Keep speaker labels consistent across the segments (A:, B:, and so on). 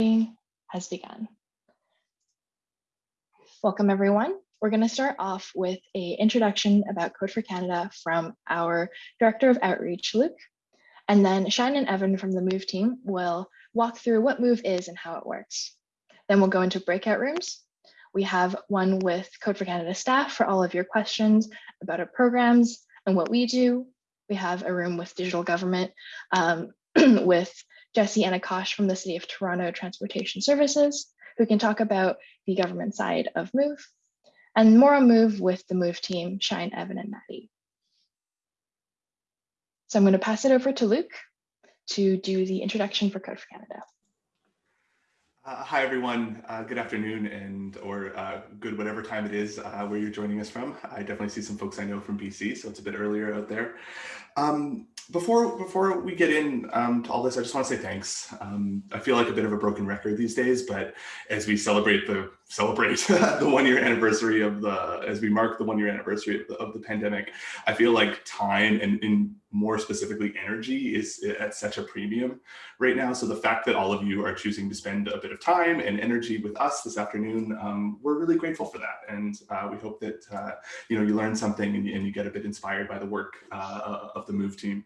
A: has begun. Welcome everyone. We're going to start off with a introduction about Code for Canada from our Director of Outreach, Luke, and then Shine and Evan from the Move team will walk through what Move is and how it works. Then we'll go into breakout rooms. We have one with Code for Canada staff for all of your questions about our programs and what we do. We have a room with digital government um, with Jesse and Akash from the City of Toronto Transportation Services, who can talk about the government side of Move, and more on Move with the Move team, Shine, Evan, and Maddie. So I'm going to pass it over to Luke to do the introduction for Code for Canada.
B: Uh, hi, everyone. Uh, good afternoon and or uh, good whatever time it is uh, where you're joining us from. I definitely see some folks I know from BC, so it's a bit earlier out there. Um, before before we get in um, to all this, I just want to say thanks. Um, I feel like a bit of a broken record these days, but as we celebrate the celebrate the one year anniversary of the as we mark the one year anniversary of the, of the pandemic, I feel like time and in more specifically energy is at such a premium right now. So the fact that all of you are choosing to spend a bit of time and energy with us this afternoon, um, we're really grateful for that. And uh, we hope that uh, you know you learn something and, and, you get a bit inspired by the work uh, of the Move team.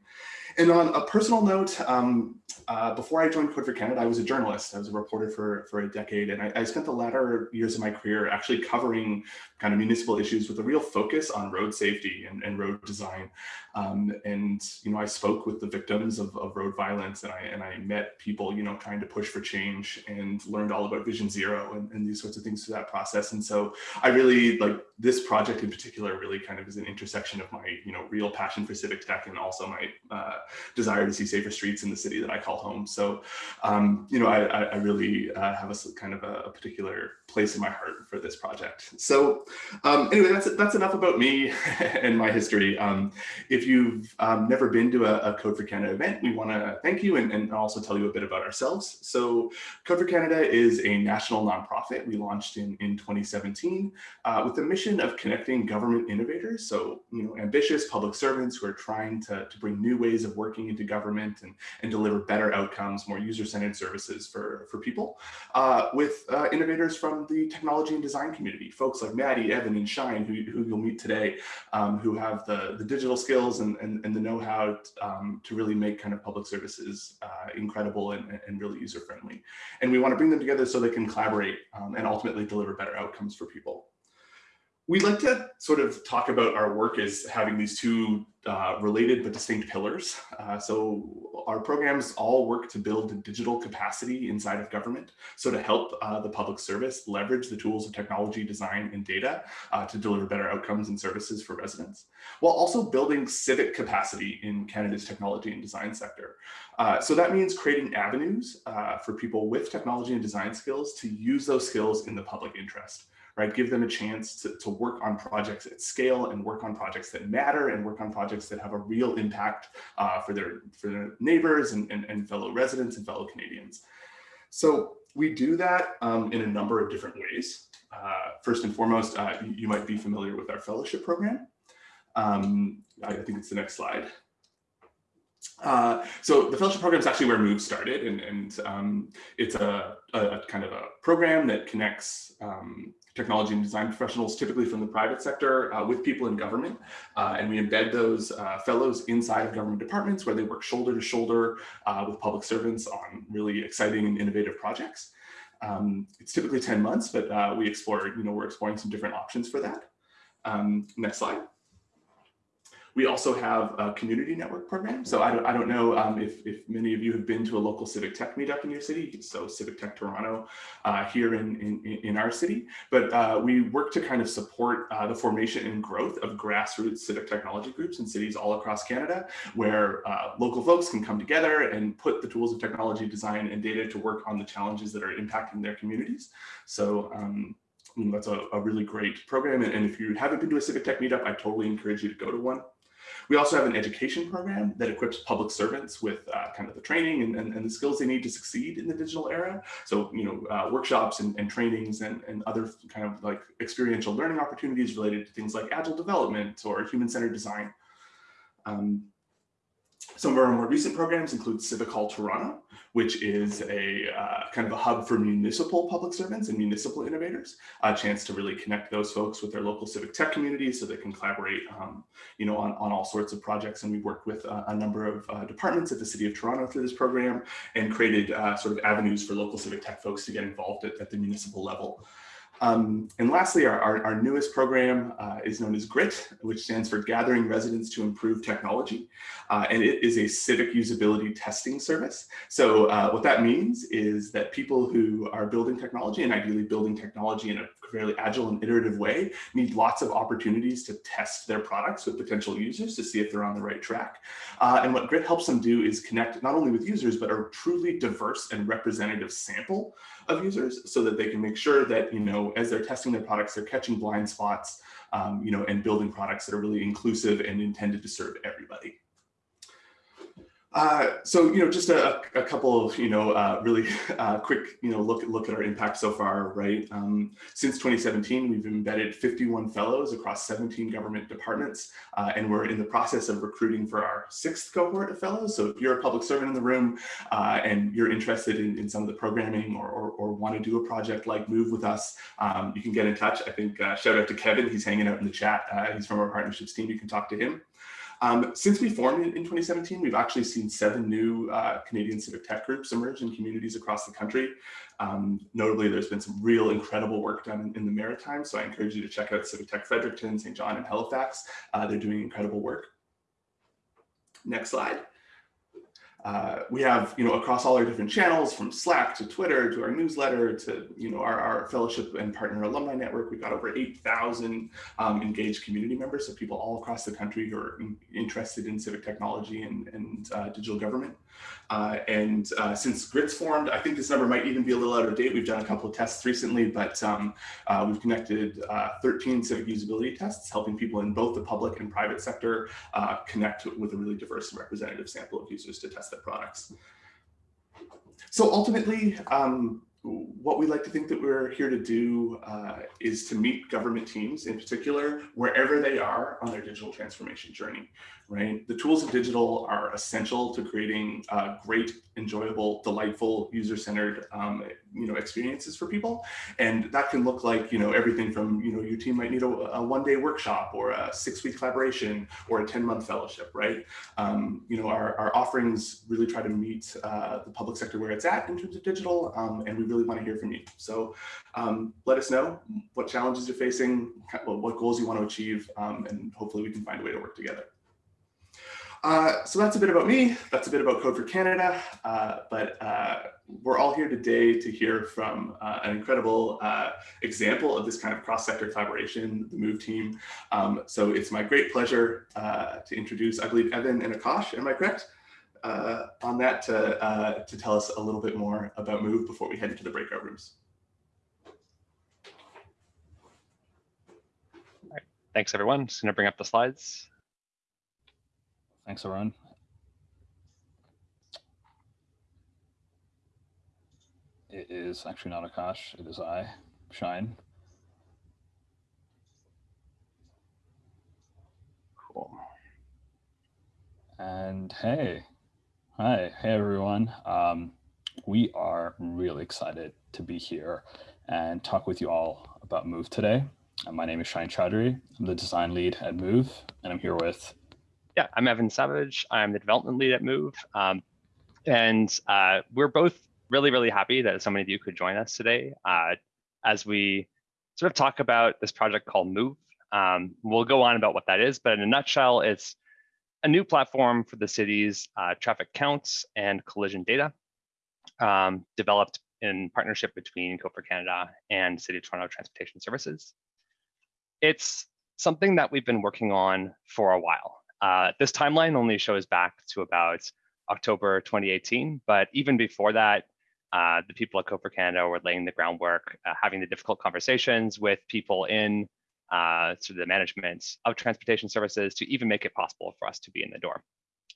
B: And on a personal note, um, uh, before I joined Code for Canada, I was a journalist. I was a reporter for, for a decade, and I, I, spent the latter years of my career actually covering kind of municipal issues with a real focus on road safety and, and road design. Um, and, you know, I spoke with the victims of, of road violence and I, and I met people, you know, trying to push for change and learned all about Vision Zero and, and these sorts of things through that process. And so I really like this project in particular really kind of is an intersection of my, you know, real passion for civic tech and also my uh, desire to see safer streets in the city that I call home. So, um, you know, I, I really uh, have a kind of a, a particular place in my heart for this project. So um, anyway, that's that's enough about me and my history. Um, if you've um, never been to a, a, Code for Canada event, we want to thank you and, and, also tell you a bit about ourselves. So Code for Canada is a national nonprofit. We launched in, in 2017 uh, with the mission of connecting government innovators. So, you know, ambitious public servants who are trying to, to bring new ways of working into government and, and deliver better outcomes, more user-centered services for, for people uh, with uh, innovators from the technology and design community, folks like Maddie, Evan, and Shine, who, who you'll meet today, um, who have the, the digital skills and, and, and the know-how um, to really make kind of public services uh, incredible and, and really user-friendly. And we want to bring them together so they can collaborate um, and ultimately deliver better outcomes for people we like to sort of talk about our work as having these two uh, related but distinct pillars. Uh, so our programs all work to build digital capacity inside of government. So to help uh, the public service leverage the tools of technology, design, and data uh, to deliver better outcomes and services for residents, while also building civic capacity in Canada's technology and design sector. Uh, so that means creating avenues uh, for people with technology and design skills to use those skills in the public interest right? Give them a chance to, to work on projects at scale and work on projects that matter and work on projects that have a real impact uh, for, their, for their neighbors and, and, and, fellow residents and fellow Canadians. So we do that um, in a number of different ways. Uh, first and foremost, uh, you, might be familiar with our fellowship program. Um, I, I think it's the next slide. Uh, so the fellowship program is actually where Move started, and, and um, it's a, a, kind of a program that connects um, technology and design professionals, typically from the private sector, uh, with people in government. Uh, and we embed those uh, fellows inside of government departments where they work shoulder to shoulder uh, with public servants on really exciting and innovative projects. Um, it's typically 10 months, but uh, we explore, you know, we're exploring some different options for that. Um, next slide. We also have a community network program. So I don't, I don't know um, if, if many of you have been to a local civic tech meetup in your city. So Civic Tech Toronto uh, here in, in, in our city. But uh, we work to kind of support uh, the formation and growth of grassroots civic technology groups in cities all across Canada, where uh, local folks can come together and put the tools of technology, design, and data to work on the challenges that are impacting their communities. So um, that's a, a, really great program. And, and if you haven't been to a Civic Tech meetup, I totally encourage you to go to one. We also have an education program that equips public servants with uh, kind of the training and, and, and, the skills they need to succeed in the digital era. So, you know, uh, workshops and, and trainings and, and other kind of like experiential learning opportunities related to things like agile development or human-centered design. Um, Some of our more recent programs include Civic Hall Toronto, which is a uh, kind of a hub for municipal public servants and municipal innovators, a chance to really connect those folks with their local civic tech community so they can collaborate, um, you know, on, on all sorts of projects. And we worked with uh, a number of uh, departments at the City of Toronto through this program and created uh, sort of avenues for local civic tech folks to get involved at, at the municipal level. Um, and lastly, our, our, our newest program uh, is known as GRIT, which stands for Gathering Residents to Improve Technology. Uh, and it is a civic usability testing service. So uh, what that means is that people who are building technology and ideally building technology in a fairly agile and iterative way need lots of opportunities to test their products with potential users to see if they're on the right track. Uh, and what GRIT helps them do is connect not only with users, but a truly diverse and representative sample of users so that they can make sure that, you know, as they're testing their products, they're catching blind spots, um, you know, and building products that are really inclusive and intended to serve everybody. Uh, so, you know, just a, a couple of, you know, uh, really uh, quick, you know, look, look at our impact so far, right? Um, since 2017, we've embedded 51 fellows across 17 government departments, uh, and we're in the process of recruiting for our sixth cohort of fellows. So if you're a public servant in the room uh, and you're interested in, in some of the programming or, or, or, want to do a project like Move with us, um, you can get in touch. I think shout out to Kevin, he's hanging out in the chat. he's from our partnerships team, you can talk to him. Um, since we formed in, in, 2017, we've actually seen seven new uh, Canadian civic tech groups emerge in communities across the country. Um, notably, there's been some real incredible work done in, in, the Maritime, so I encourage you to check out Civic Tech Fredericton, Saint John, and Halifax. Uh, they're doing incredible work. Next slide. Uh, we have, you know, across all our different channels, from Slack to Twitter to our newsletter to, you know, our, our fellowship and partner alumni network, we've got over 8,000 um, engaged community members, so people all across the country who are in, interested in civic technology and, and uh, digital government. Uh, and uh, since GRIT's formed, I think this number might even be a little out of date. We've done a couple of tests recently, but um, uh, we've connected uh, 13 civic usability tests, helping people in both the public and private sector connect with a really diverse and representative sample of users to test products. So ultimately, um, what we like to think that we're here to do uh, is to meet government teams in particular, wherever they are on their digital transformation journey right? The tools of digital are essential to creating uh, great, enjoyable, delightful, user-centered, um, you know, experiences for people. And that can look like, you know, everything from, you know, your team might need a, a one-day workshop or a six-week collaboration or a 10-month fellowship, right? Um, you know, our, our offerings really try to meet uh, the public sector where it's at in terms of digital, um, and we really want to hear from you. So um, let us know what challenges you're facing, what goals you want to achieve, um, and hopefully we can find a way to work together. Uh, so that's a bit about me. That's a bit about Code for Canada. Uh, but uh, we're all here today to hear from uh, an incredible uh, example of this kind of cross-sector collaboration, the MOVE team. Um, so it's my great pleasure uh, to introduce, I believe, Evan and Akash. Am I correct? Uh, on that to, uh, to tell us a little bit more about MOVE before we head into the breakout rooms.
C: All right. Thanks, everyone. Just going to bring up the slides.
D: Thanks, Arun. It is actually not Akash, it is I, Shine.
C: Cool.
D: And hey, hi, hey everyone. Um, we are really excited to be here and talk with you all about Move today. And my name is Shine Chaudhary. I'm the design lead at Move, and I'm here with
C: yeah, I'm Evan Savage. I'm the development lead at Move. Um, and uh, we're both really, really happy that so many of you could join us today uh, as we sort of talk about this project called Move. Um, we'll go on about what that is, but in a nutshell, it's a new platform for the city's uh, traffic counts and collision data um, developed in partnership between Code for Canada and City of Toronto Transportation Services. It's something that we've been working on for a while. Uh, this timeline only shows back to about October 2018, but even before that, uh, the people at Code for Canada were laying the groundwork, uh, having the difficult conversations with people in uh, of the management of transportation services to even make it possible for us to be in the door.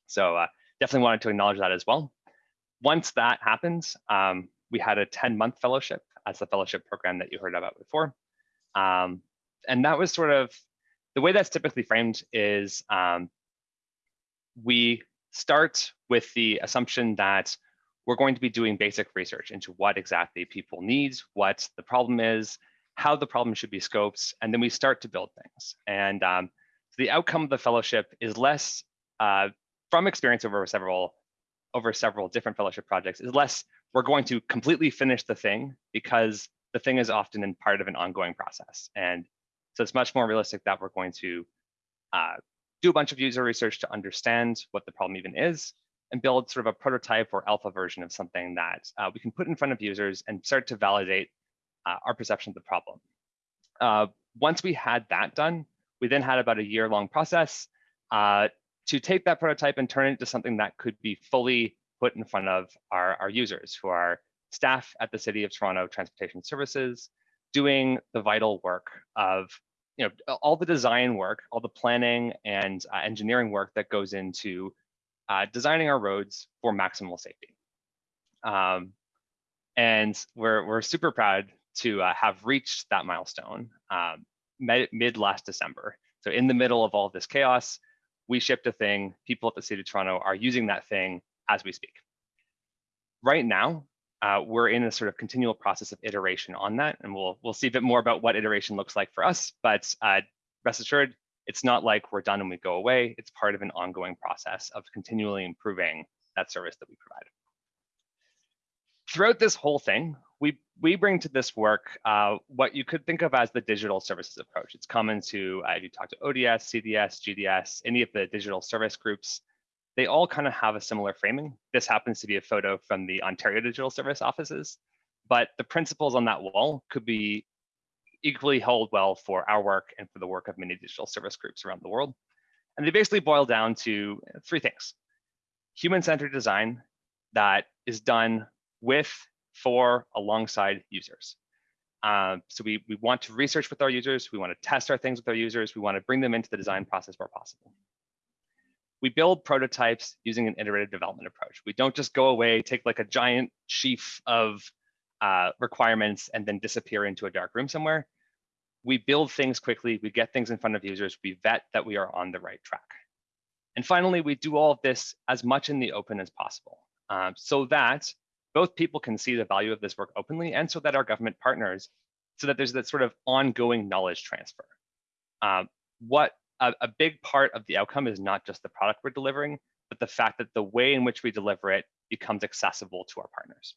C: So uh, definitely wanted to acknowledge that as well. Once that happens, um, we had a 10 month fellowship as the fellowship program that you heard about before. Um, and that was sort of the way that's typically framed is um, we start with the assumption that we're going to be doing basic research into what exactly people need, what the problem is, how the problem should be scoped, and then we start to build things. And um, the outcome of the fellowship is less, uh, from experience over several over several different fellowship projects, is less we're going to completely finish the thing because the thing is often in part of an ongoing process. And so it's much more realistic that we're going to uh, do a bunch of user research to understand what the problem even is and build sort of a prototype or alpha version of something that uh, we can put in front of users and start to validate uh, our perception of the problem. Uh, once we had that done, we then had about a year long process uh, to take that prototype and turn it into something that could be fully put in front of our, our users who are staff at the City of Toronto Transportation Services, doing the vital work of you know all the design work, all the planning and uh, engineering work that goes into uh, designing our roads for maximal safety. Um, and we're we're super proud to uh, have reached that milestone um, mid last December. So in the middle of all this chaos, we shipped a thing. People at the City of Toronto are using that thing as we speak. Right now, uh, we're in a sort of continual process of iteration on that, and we'll we'll see a bit more about what iteration looks like for us. But uh, rest assured, it's not like we're done and we go away. It's part of an ongoing process of continually improving that service that we provide. Throughout this whole thing, we we bring to this work uh, what you could think of as the digital services approach. It's common to uh, if you talk to ODS, CDS, GDS, any of the digital service groups they all kind of have a similar framing. This happens to be a photo from the Ontario Digital Service offices, but the principles on that wall could be equally hold well for our work and for the work of many digital service groups around the world. And they basically boil down to three things. Human-centered design that is done with, for, alongside users. Uh, so we, we want to research with our users, we want to test our things with our users, we want to bring them into the design process where possible we build prototypes using an iterative development approach. We don't just go away, take like a giant sheaf of uh, requirements and then disappear into a dark room somewhere. We build things quickly, we get things in front of users, we vet that we are on the right track. And finally, we do all of this as much in the open as possible um, so that both people can see the value of this work openly and so that our government partners, so that there's that sort of ongoing knowledge transfer. Um, what a, a big part of the outcome is not just the product we're delivering, but the fact that the way in which we deliver it becomes accessible to our partners.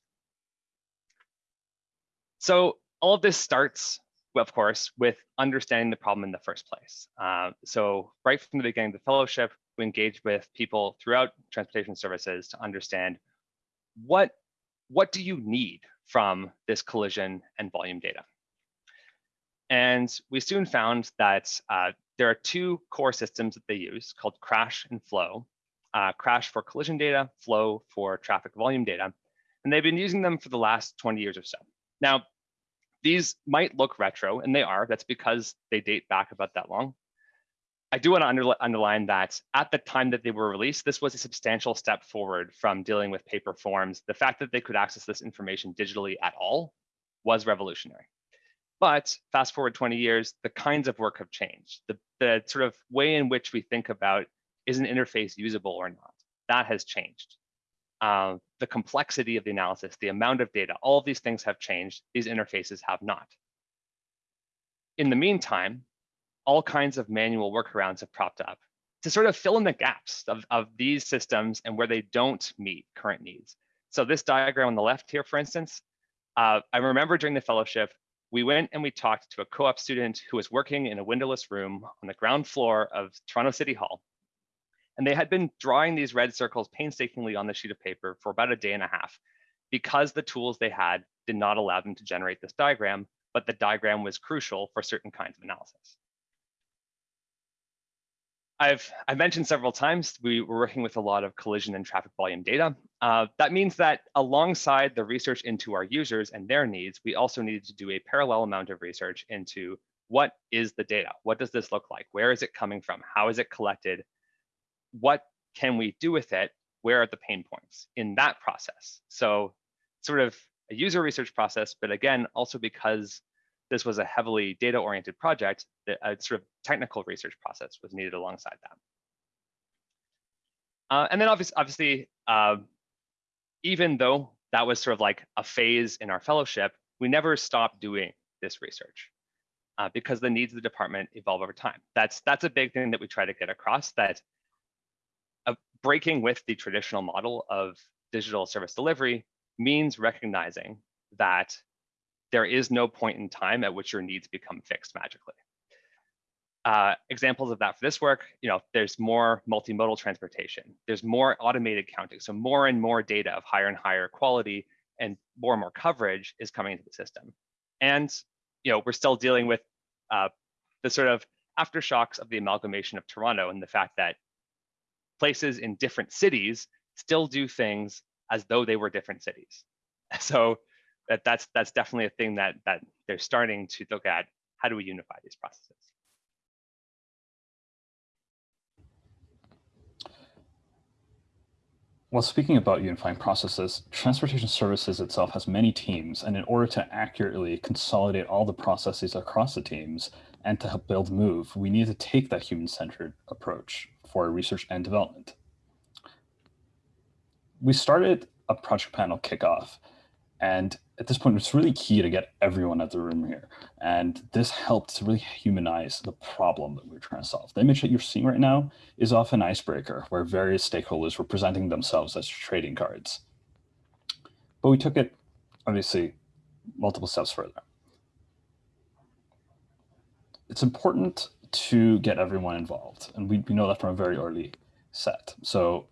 C: So all of this starts, of course, with understanding the problem in the first place. Uh, so right from the beginning of the fellowship, we engage with people throughout transportation services to understand what, what do you need from this collision and volume data? And we soon found that uh, there are two core systems that they use called crash and flow. Uh, crash for collision data, flow for traffic volume data. And they've been using them for the last 20 years or so. Now, these might look retro, and they are. That's because they date back about that long. I do want to under, underline that at the time that they were released, this was a substantial step forward from dealing with paper forms. The fact that they could access this information digitally at all was revolutionary. But fast forward 20 years, the kinds of work have changed. The, the sort of way in which we think about is an interface usable or not, that has changed. Uh, the complexity of the analysis, the amount of data, all of these things have changed. These interfaces have not. In the meantime, all kinds of manual workarounds have propped up to sort of fill in the gaps of, of these systems and where they don't meet current needs. So this diagram on the left here, for instance, uh, I remember during the fellowship, we went and we talked to a co-op student who was working in a windowless room on the ground floor of Toronto City Hall. And they had been drawing these red circles painstakingly on the sheet of paper for about a day and a half because the tools they had did not allow them to generate this diagram, but the diagram was crucial for certain kinds of analysis. I've, I've mentioned several times, we were working with a lot of collision and traffic volume data. Uh, that means that alongside the research into our users and their needs, we also needed to do a parallel amount of research into what is the data? What does this look like? Where is it coming from? How is it collected? What can we do with it? Where are the pain points in that process? So sort of a user research process, but again, also because this was a heavily data-oriented project, that a sort of technical research process was needed alongside that. Uh, and then obviously, obviously uh, even though that was sort of like a phase in our fellowship, we never stopped doing this research uh, because the needs of the department evolve over time. That's that's a big thing that we try to get across that uh, breaking with the traditional model of digital service delivery means recognizing that there is no point in time at which your needs become fixed magically. Uh, examples of that for this work, you know, there's more multimodal transportation, there's more automated counting, so more and more data of higher and higher quality and more and more coverage is coming into the system. And, you know, we're still dealing with uh, the sort of aftershocks of the amalgamation of Toronto and the fact that places in different cities still do things as though they were different cities. So that, that's that's definitely a thing that that they're starting to look at. How do we unify these processes?
D: Well, speaking about unifying processes, transportation services itself has many teams, and in order to accurately consolidate all the processes across the teams and to help build Move, we need to take that human-centered approach for research and development. We started a project panel kickoff and at this point, it's really key to get everyone at the room here. And this helped to really humanize the problem that we are trying to solve. The image that you're seeing right now is off an icebreaker where various stakeholders were presenting themselves as trading cards. But we took it, obviously, multiple steps further. It's important to get everyone involved. And we, we know that from a very early set. So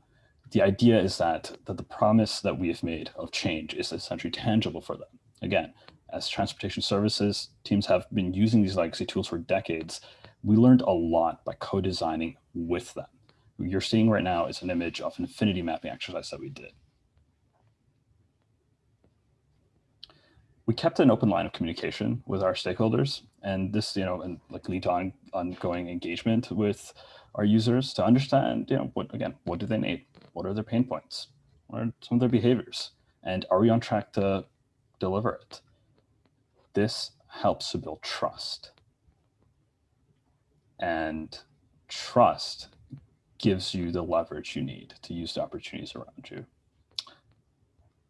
D: the idea is that, that the promise that we have made of change is essentially tangible for them. Again, as transportation services, teams have been using these legacy tools for decades. We learned a lot by co-designing with them. What you're seeing right now is an image of an affinity mapping exercise that we did. We kept an open line of communication with our stakeholders and this, you know, and like lead on ongoing engagement with our users to understand, you know, what again, what do they need? What are their pain points? What are some of their behaviors? And are we on track to deliver it? This helps to build trust. And trust gives you the leverage you need to use the opportunities around you.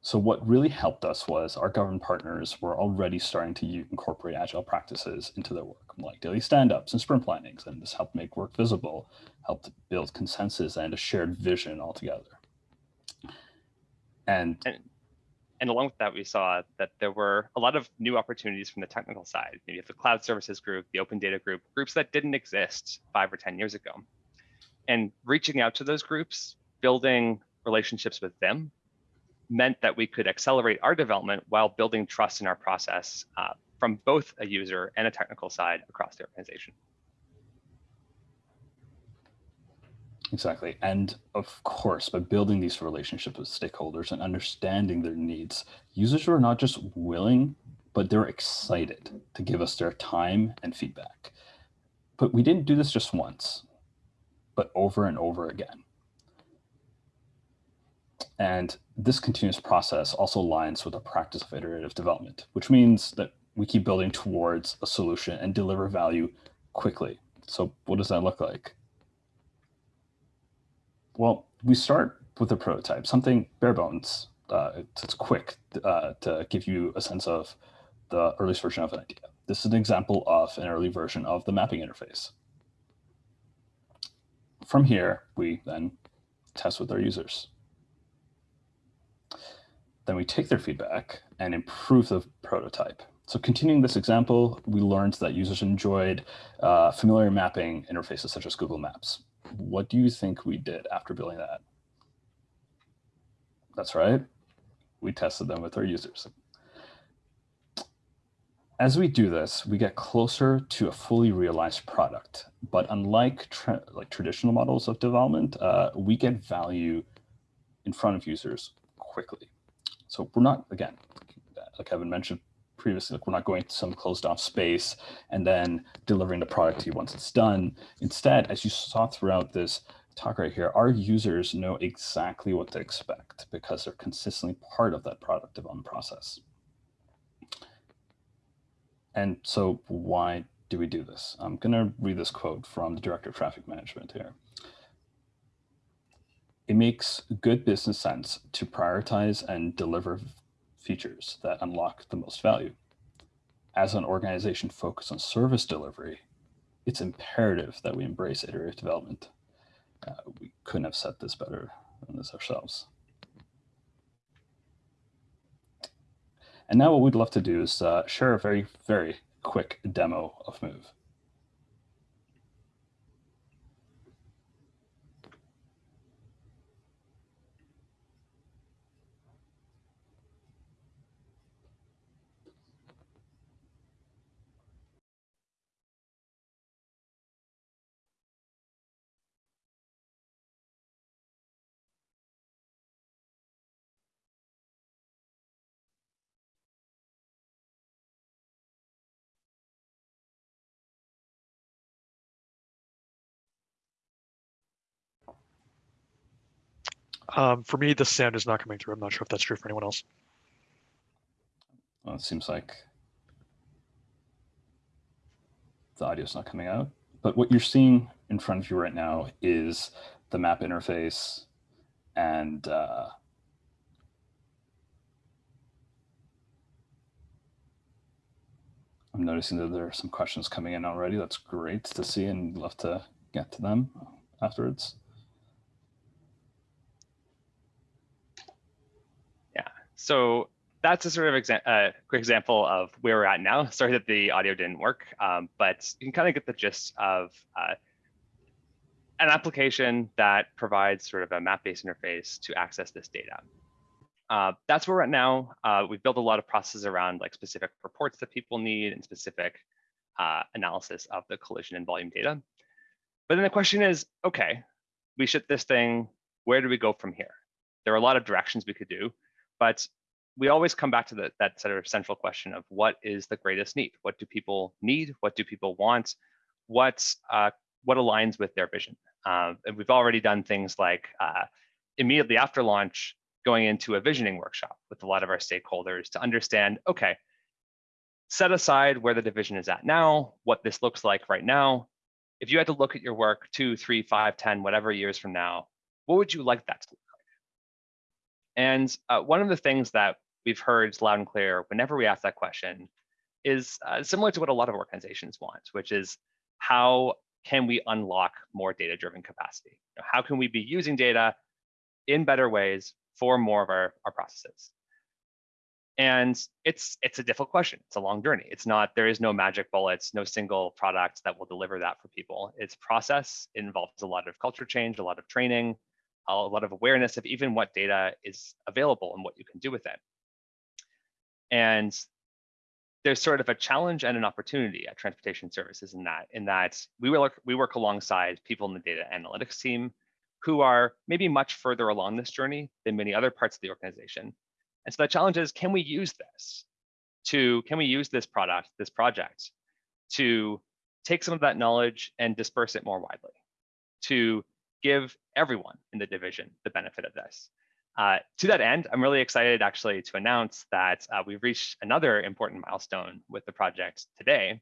D: So what really helped us was our government partners were already starting to incorporate agile practices into their work, like daily stand-ups and sprint plannings, and this helped make work visible, helped build consensus and a shared vision altogether. And,
C: and, and along with that, we saw that there were a lot of new opportunities from the technical side. Maybe the cloud services group, the open data group, groups that didn't exist five or 10 years ago. And reaching out to those groups, building relationships with them meant that we could accelerate our development while building trust in our process uh, from both a user and a technical side across the organization.
D: Exactly. And of course, by building these relationships with stakeholders and understanding their needs, users are not just willing, but they're excited to give us their time and feedback. But we didn't do this just once, but over and over again. And this continuous process also aligns with the practice of iterative development, which means that we keep building towards a solution and deliver value quickly. So what does that look like? Well, we start with a prototype, something bare bones. Uh, it's, quick uh, to give you a sense of the earliest version of an idea. This is an example of an early version of the mapping interface. From here, we then test with our users. Then we take their feedback and improve the prototype. So continuing this example, we learned that users enjoyed uh, familiar mapping interfaces such as Google Maps. What do you think we did after building that? That's right. We tested them with our users. As we do this, we get closer to a fully realized product. But unlike tra like traditional models of development, uh, we get value in front of users quickly. So we're not, again, like Kevin mentioned previously, like we're not going to some closed off space and then delivering the product to you once it's done. Instead, as you saw throughout this talk right here, our users know exactly what to expect because they're consistently part of that product development process. And so why do we do this? I'm going to read this quote from the director of traffic management here. It makes good business sense to prioritize and deliver features that unlock the most value. As an organization focused on service delivery, it's imperative that we embrace iterative development. Uh, we couldn't have said this better than this ourselves. And now what we'd love to do is uh, share a very, very quick demo of Move.
E: Um, for me, the sound is not coming through. I'm not sure if that's true for anyone else.
D: Well, it seems like the audio is not coming out. But what you're seeing in front of you right now is the map interface and uh, I'm noticing that there are some questions coming in already. That's great to see and love to get to them afterwards.
C: So that's a sort of exa uh, quick example of where we're at now. Sorry that the audio didn't work, um, but you can kind of get the gist of uh, an application that provides sort of a map-based interface to access this data. Uh, that's where we're at now. Uh, we've built a lot of processes around like specific reports that people need and specific uh, analysis of the collision and volume data. But then the question is, okay, we ship this thing, where do we go from here? There are a lot of directions we could do. But we always come back to the, that sort of central question of what is the greatest need? What do people need? What do people want? What's, uh, what aligns with their vision? Uh, and we've already done things like uh, immediately after launch, going into a visioning workshop with a lot of our stakeholders to understand, okay, set aside where the division is at now, what this looks like right now. If you had to look at your work two, three, five, ten, whatever years from now, what would you like that to look and uh, one of the things that we've heard loud and clear whenever we ask that question is uh, similar to what a lot of organizations want, which is how can we unlock more data-driven capacity? How can we be using data in better ways for more of our, our processes? And it's it's a difficult question. It's a long journey. It's not, there is no magic bullets, no single product that will deliver that for people. It's process. It involves a lot of culture change, a lot of training, a lot of awareness of even what data is available and what you can do with it. And there's sort of a challenge and an opportunity at transportation services in that, in that we work, we work alongside people in the data analytics team who are maybe much further along this journey than many other parts of the organization. And so the challenge is, can we use this to, can we use this product, this project to take some of that knowledge and disperse it more widely, to give everyone in the division the benefit of this. Uh, to that end, I'm really excited actually to announce that uh, we've reached another important milestone with the project today,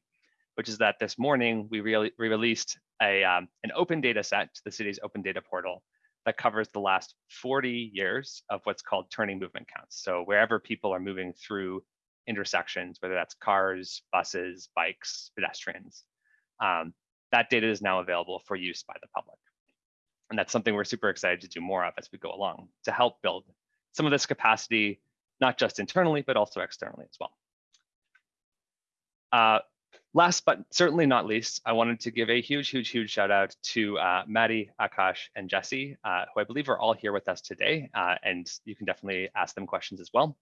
C: which is that this morning we re released a, um, an open data set to the city's open data portal that covers the last 40 years of what's called turning movement counts. So wherever people are moving through intersections, whether that's cars, buses, bikes, pedestrians, um, that data is now available for use by the public. And that's something we're super excited to do more of as we go along to help build some of this capacity, not just internally, but also externally as well. Uh, last but certainly not least, I wanted to give a huge, huge, huge shout out to uh, Maddie, Akash, and Jesse, uh, who I believe are all here with us today, uh, and you can definitely ask them questions as well.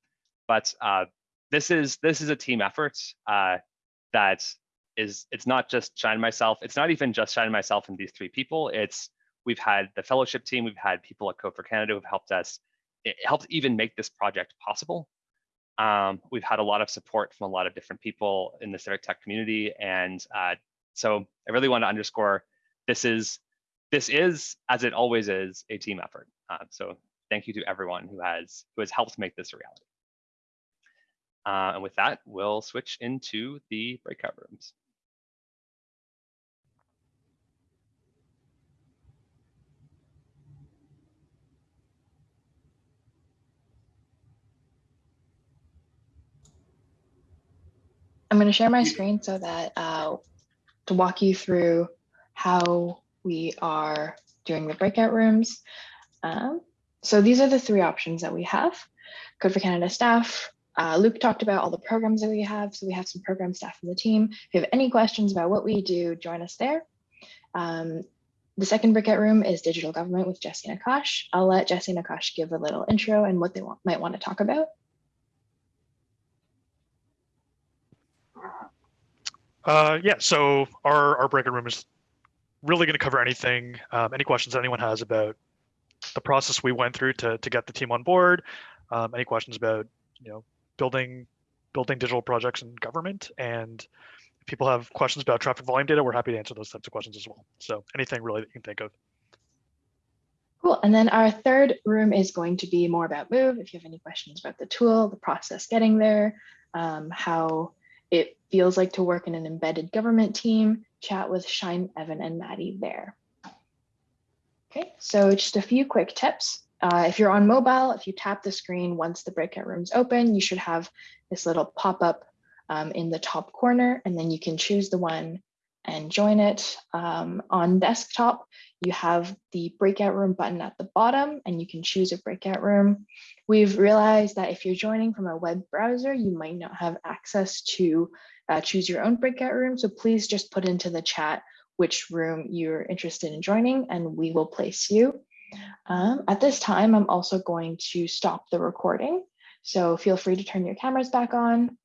C: But uh, this is this is a team effort uh, that is it's not just Shine myself. It's not even just Shine myself and these three people. It's We've had the fellowship team, we've had people at Code for Canada who've helped us, it helped even make this project possible. Um, we've had a lot of support from a lot of different people in the civic tech community. And uh, so I really want to underscore this is, this is, as it always is, a team effort. Uh, so thank you to everyone who has, who has helped make this a reality. Uh, and with that, we'll switch into the breakout rooms.
A: Going to share my screen so that uh, to walk you through how we are doing the breakout rooms. Um, so these are the three options that we have. Code for Canada staff. Uh, Luke talked about all the programs that we have. So we have some program staff in the team. If you have any questions about what we do, join us there. Um, the second breakout room is digital government with Jesse and Akash. I'll let Jesse and Akash give a little intro and what they want, might want to talk about.
E: Uh, yeah, so our, our breakout room is really going to cover anything, um, any questions anyone has about the process we went through to, to get the team on board, um, any questions about, you know, building, building digital projects in government. And if people have questions about traffic volume data, we're happy to answer those types of questions as well. So anything really that you can think of.
A: Cool. And then our third room is going to be more about Move. If you have any questions about the tool, the process getting there, um, how it feels like to work in an embedded government team, chat with Shine, Evan, and Maddie there. Okay, so just a few quick tips. Uh, if you're on mobile, if you tap the screen once the breakout room's open, you should have this little pop-up um, in the top corner, and then you can choose the one and join it. Um, on desktop, you have the breakout room button at the bottom and you can choose a breakout room. We've realized that if you're joining from a web browser, you might not have access to uh, choose your own breakout room. So please just put into the chat which room you're interested in joining and we will place you. Um, at this time, I'm also going to stop the recording. So feel free to turn your cameras back on